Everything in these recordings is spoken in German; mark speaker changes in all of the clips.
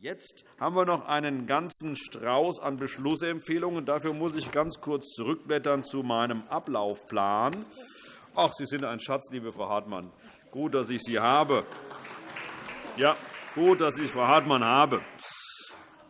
Speaker 1: Jetzt haben wir noch einen ganzen Strauß an Beschlussempfehlungen. Dafür muss ich ganz kurz zurückblättern zu meinem Ablaufplan. Ach, Sie sind ein Schatz, liebe Frau Hartmann. Gut, dass ich Sie habe. Ja, gut, dass ich Frau Hartmann habe.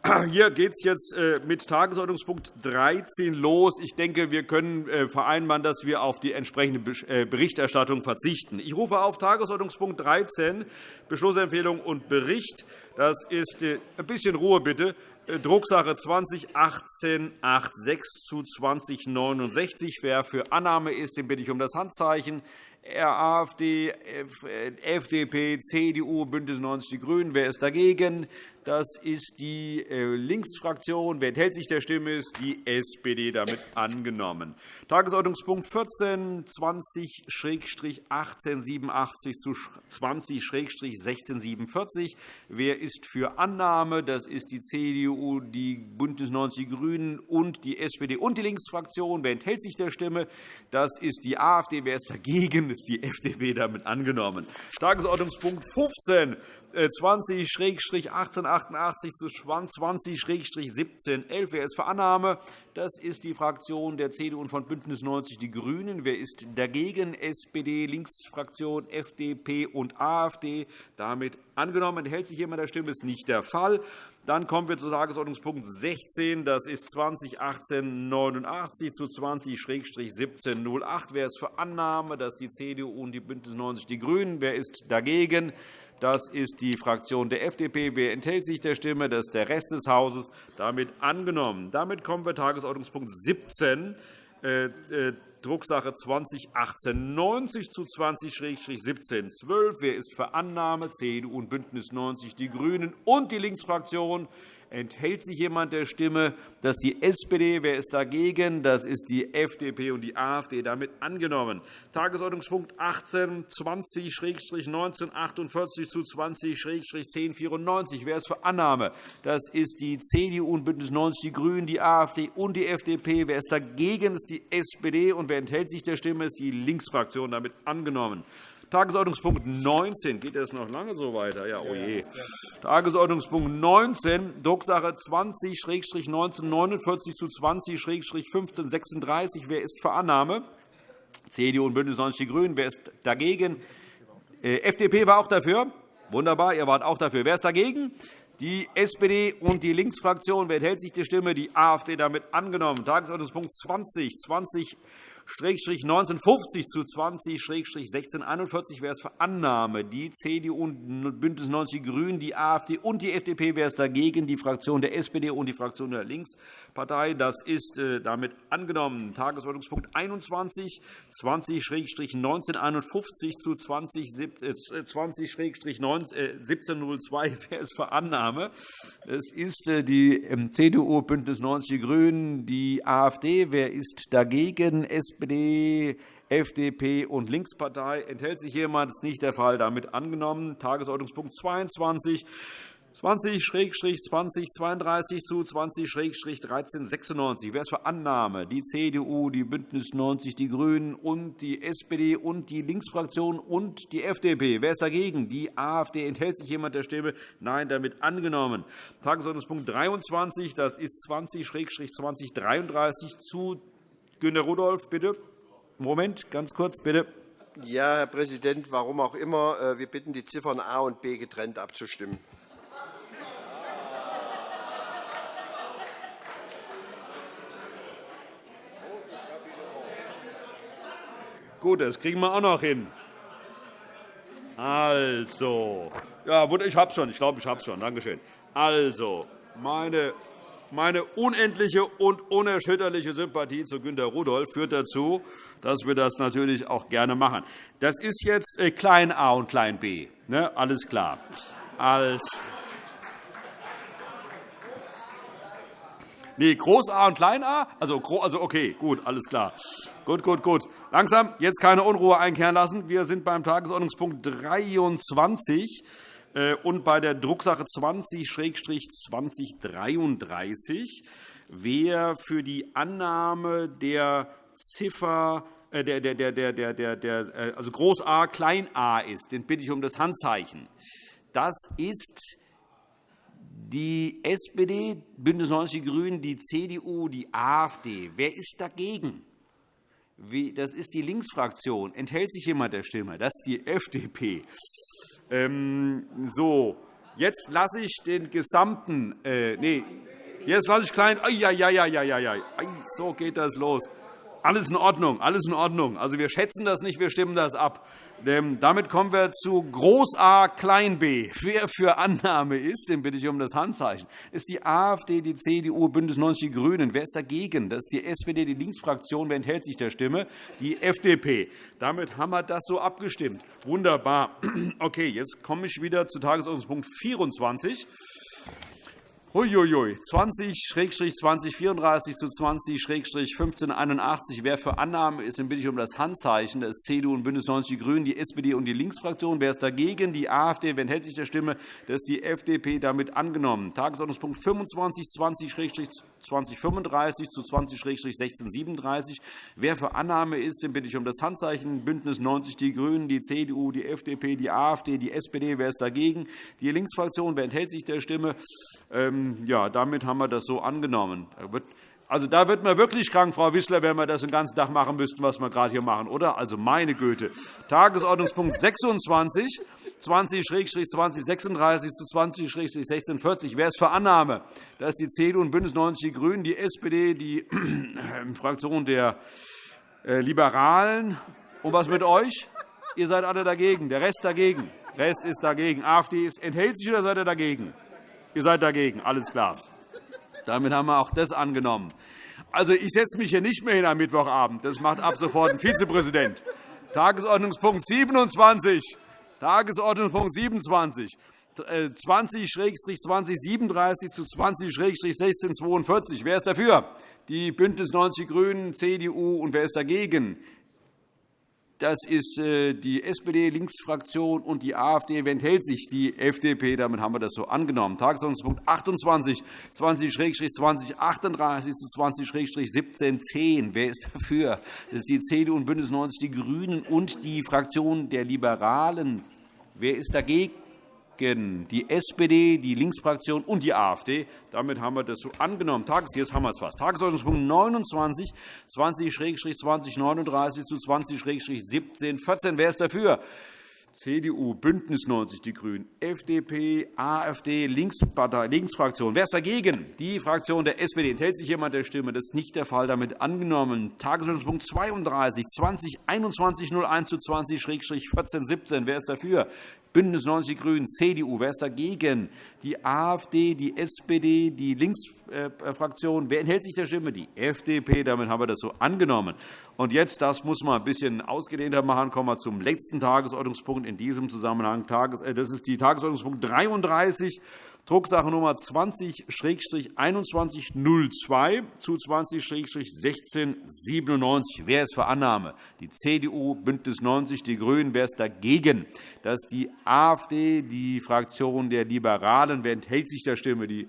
Speaker 1: Hier geht es jetzt äh, mit Tagesordnungspunkt 13 los. Ich denke, wir können äh, vereinbaren, dass wir auf die entsprechende äh, Berichterstattung verzichten. Ich rufe auf Tagesordnungspunkt 13, Beschlussempfehlung und Bericht. Das ist ein bisschen Ruhe, bitte. Drucksache 2018-86 zu 2069. Wer für Annahme ist, den bitte ich um das Handzeichen. AfD, FDP, CDU, BÜNDNIS 90 die GRÜNEN. Wer ist dagegen? Das ist die äh, Linksfraktion. Wer enthält sich der Stimme? ist die SPD damit angenommen. Tagesordnungspunkt 14, 20-1887 zu 20-1647. Wer ist für Annahme? Das ist die CDU, die BÜNDNIS 90 die GRÜNEN und die SPD und die Linksfraktion. Wer enthält sich der Stimme? Das ist die AfD. Wer ist dagegen? Das ist die FDP damit angenommen. Tagesordnungspunkt 15, 20-1888 zu 20-1711. Wer ist für Annahme? Das ist die Fraktion der CDU und von BÜNDNIS 90 die GRÜNEN. Wer ist dagegen? SPD, Linksfraktion, FDP und AfD. Damit angenommen. Enthält sich jemand der Stimme? Ist nicht der Fall. Dann kommen wir zu Tagesordnungspunkt 16. Das ist 2018-89 zu 20-1708. Wer ist für Annahme? Das ist die CDU und die BÜNDNIS 90 die GRÜNEN. Wer ist dagegen? Das ist die Fraktion der FDP. Wer enthält sich der Stimme? Das ist der Rest des Hauses. Damit angenommen. Damit kommen wir zu Tagesordnungspunkt 17, äh, äh, Drucksache 2018-90 zu 20-1712. Wer ist für Annahme? CDU und BÜNDNIS 90 die GRÜNEN und die Linksfraktion. Enthält sich jemand der Stimme? Das ist die SPD. Wer ist dagegen? Das ist die FDP und die AfD. Damit angenommen. Tagesordnungspunkt 18, 20-1948 zu 20-1094. Wer ist für Annahme? Das ist die CDU und BÜNDNIS 90 die GRÜNEN, die AfD und die FDP. Wer ist dagegen? Das ist die SPD. Und wer enthält sich der Stimme? Das ist die Linksfraktion. Damit angenommen. Tagesordnungspunkt 19. Geht das noch lange so weiter? Ja, oh je. Tagesordnungspunkt 19, Drucksache 20-1949 zu 20-1536. Wer ist für Annahme? CDU und BÜNDNIS 90 die GRÜNEN. Wer ist dagegen? Äh, FDP war auch dafür. Wunderbar, ihr wart auch dafür. Wer ist dagegen? Die SPD und die Linksfraktion. Wer enthält sich die Stimme? Die AfD damit angenommen. Tagesordnungspunkt 20, 20 1950 zu 20-1641 wäre es für Annahme. Die CDU und BÜNDNIS 90 die GRÜNEN, die AfD und die FDP wäre es dagegen, die Fraktion der SPD und die Fraktion der Linkspartei. Das ist äh, damit angenommen. Tagesordnungspunkt 21, 20-1951 zu 20-1702 äh, wäre es für Annahme. Es ist äh, die ähm, CDU, BÜNDNIS 90 die GRÜNEN, die AfD. Wer ist dagegen? SPD, FDP und Linkspartei. Enthält sich jemand? Das ist nicht der Fall. Damit angenommen. Tagesordnungspunkt 22. 20-2032 zu 20-1396. Wer ist für Annahme? Die CDU, die BÜNDNIS 90 die GRÜNEN und die SPD und die Linksfraktion und die FDP. Wer ist dagegen? Die AfD. Enthält sich jemand der Stimme? Nein, damit angenommen. Tagesordnungspunkt 23. Das ist 20-2033 zu Günter Rudolph, bitte. Moment, ganz kurz, bitte.
Speaker 2: Ja, Herr Präsident, warum auch immer. Äh, wir bitten, die Ziffern A und B getrennt abzustimmen.
Speaker 1: Gut, das kriegen wir auch noch hin. Also, ja, ich habe schon. Ich glaube, ich habe es schon. Danke schön. Also, meine meine unendliche und unerschütterliche Sympathie zu Günter Rudolph führt dazu, dass wir das natürlich auch gerne machen. Das ist jetzt äh, klein a und klein b. Ne? Alles klar. Als Nee, Groß A und Klein A? Also, also okay, gut, alles klar. Gut, gut, gut. Langsam, jetzt keine Unruhe einkehren lassen. Wir sind beim Tagesordnungspunkt 23. Äh, und bei der Drucksache 20-2033, wer für die Annahme der Ziffer äh, der, der, der, der, der, der, äh, also Groß A, Klein a ist, den bitte ich um das Handzeichen. Das ist die SPD, BÜNDNIS 90 die GRÜNEN, die CDU, die AfD. Wer ist dagegen? Das ist die Linksfraktion. Enthält sich jemand der Stimme? Das ist die FDP. Ähm, so, jetzt lasse ich den gesamten. Äh, nee, jetzt lasse ich klein. Ai, ai, ai, ai, ai, ai. So geht das los. Alles in Ordnung, alles in Ordnung. Also, wir schätzen das nicht, wir stimmen das ab. Damit kommen wir zu Groß A, Klein b. Wer für Annahme ist, den bitte ich um das Handzeichen, ist die AfD, die CDU, BÜNDNIS 90 die GRÜNEN. Wer ist dagegen? Das ist die SPD, die Linksfraktion. Wer enthält sich der Stimme? Die FDP. Damit haben wir das so abgestimmt. Wunderbar. Okay, jetzt komme ich wieder zu Tagesordnungspunkt 24. Huiuiui, 20-2034 zu 20-1581. Wer für Annahme ist, den bitte ich um das Handzeichen. Das ist CDU und BÜNDNIS 90 die GRÜNEN, die SPD und die Linksfraktion. Wer ist dagegen? Die AfD. Wer enthält sich der Stimme? Das ist die FDP. Damit angenommen. Tagesordnungspunkt 25, 20-2035 zu 20-1637. Wer für Annahme ist, den bitte ich um das Handzeichen. BÜNDNIS 90 die GRÜNEN, die CDU, die FDP, die AfD, die SPD. Wer ist dagegen? Die Linksfraktion. Wer enthält sich der Stimme? Ähm, ja, damit haben wir das so angenommen. Also, da wird man wirklich krank, Frau Wissler, wenn wir das den ganzen Tag machen müssten, was wir gerade hier machen, oder? Also, meine Güte. Tagesordnungspunkt 26, 20-2036 zu 20-1640. Wer ist für Annahme? Das ist die CDU und BÜNDNIS 90 die GRÜNEN, die SPD, die Fraktion der äh, Liberalen. Und was mit euch? Ihr seid alle dagegen, der Rest dagegen. Der Rest ist dagegen. AfD enthält sich oder seid ihr dagegen? Ihr seid dagegen, alles klar. Damit haben wir auch das angenommen. Also, ich setze mich hier nicht mehr hin am Mittwochabend. Das macht ab sofort ein Vizepräsident. Tagesordnungspunkt 27. Tagesordnungspunkt 27. 20-2037 zu 20-1642. Wer ist dafür? Die BÜNDNIS 90 die GRÜNEN, CDU. Und wer ist dagegen? Das ist äh, die SPD-Linksfraktion und die AfD. Enthält sich? Die FDP. Damit haben wir das so angenommen. Tagesordnungspunkt 28, 20-2038 zu 20-1710. Wer ist dafür? Das ist die CDU und BÜNDNIS 90 die GRÜNEN und die Fraktion der Liberalen. Wer ist dagegen? Die SPD, die Linksfraktion und die AfD. Damit haben wir das so angenommen. Jetzt haben wir es fast. Tagesordnungspunkt 29, 20-2039 zu 20-1714. Wer ist dafür? CDU, BÜNDNIS 90 die GRÜNEN, FDP, AfD, Linksfraktion. Wer ist dagegen? Die Fraktion der SPD. Enthält sich jemand der Stimme? Das ist nicht der Fall. Damit angenommen. Tagesordnungspunkt 32, 20 21 01 zu 20-1417. Wer ist dafür? BÜNDNIS 90 die GRÜNEN, CDU. Wer ist dagegen? Die AfD, die SPD, die Linksfraktion. Wer enthält sich der Stimme? Die FDP. Damit haben wir das so angenommen. Und jetzt, das muss man ein bisschen ausgedehnter machen, kommen wir zum letzten Tagesordnungspunkt in diesem Zusammenhang. Äh, das ist die Tagesordnungspunkt 33, Drucksache Nummer 20-2102 zu 20-1697. Wer ist für Annahme? Die CDU, BÜNDNIS 90 die GRÜNEN. Wer ist dagegen? Das ist die AfD, die Fraktion der Liberalen. Wer enthält sich der Stimme? Die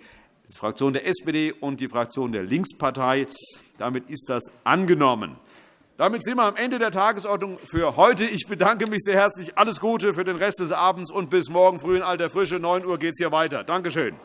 Speaker 1: Fraktion der SPD und die Fraktion der Linkspartei. Damit ist das angenommen. Damit sind wir am Ende der Tagesordnung für heute. Ich bedanke mich sehr herzlich. Alles Gute für den Rest des Abends und bis morgen früh in alter Frische. 9 Uhr geht es hier weiter. Danke schön.